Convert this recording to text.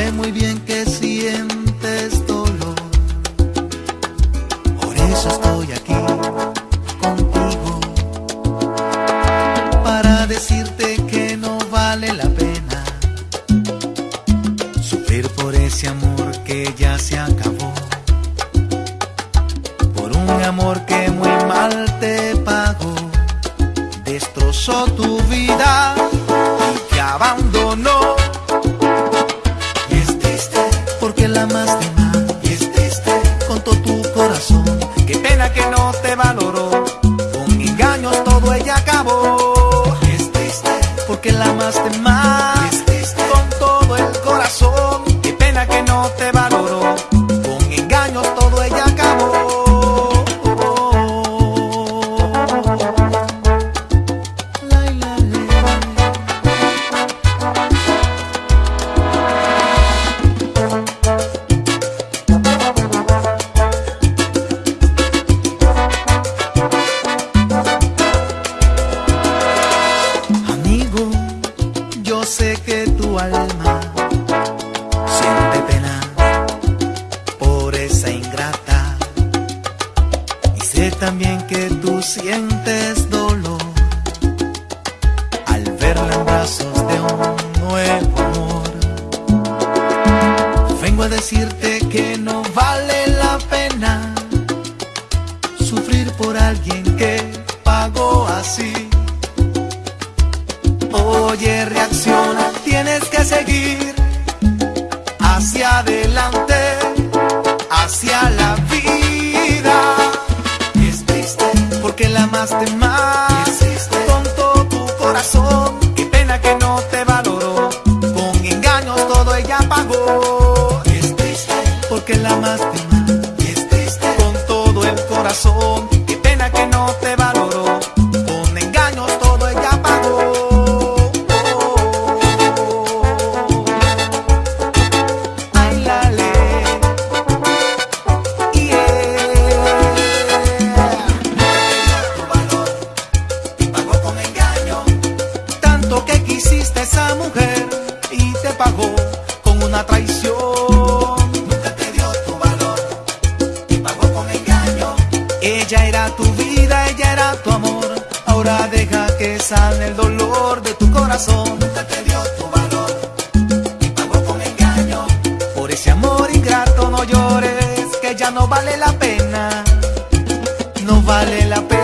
sé muy bien que sientes dolor, por eso estoy aquí contigo, para decirte que no vale la pena sufrir por ese amor que ya se acabó, por un amor que muy mal te pagó destrozó tu vida y abandonó. Que no te valoró. Con engaños todo ella acabó. Es triste porque la amaste más. Sientes dolor al verla en brazos de un nuevo amor. Vengo a decirte que no vale la pena sufrir por alguien que amaste más con todo tu corazón. Qué pena que no te valoró, con engaños todo ella pagó. Es triste porque la amaste más. Es triste con todo el corazón. Esa mujer y te pagó con una traición. Nunca te dio tu valor y pagó con engaño. Ella era tu vida, ella era tu amor. Ahora deja que sane el dolor de tu corazón. Nunca te dio tu valor y pagó con engaño. Por ese amor ingrato no llores, que ya no vale la pena. No vale la pena.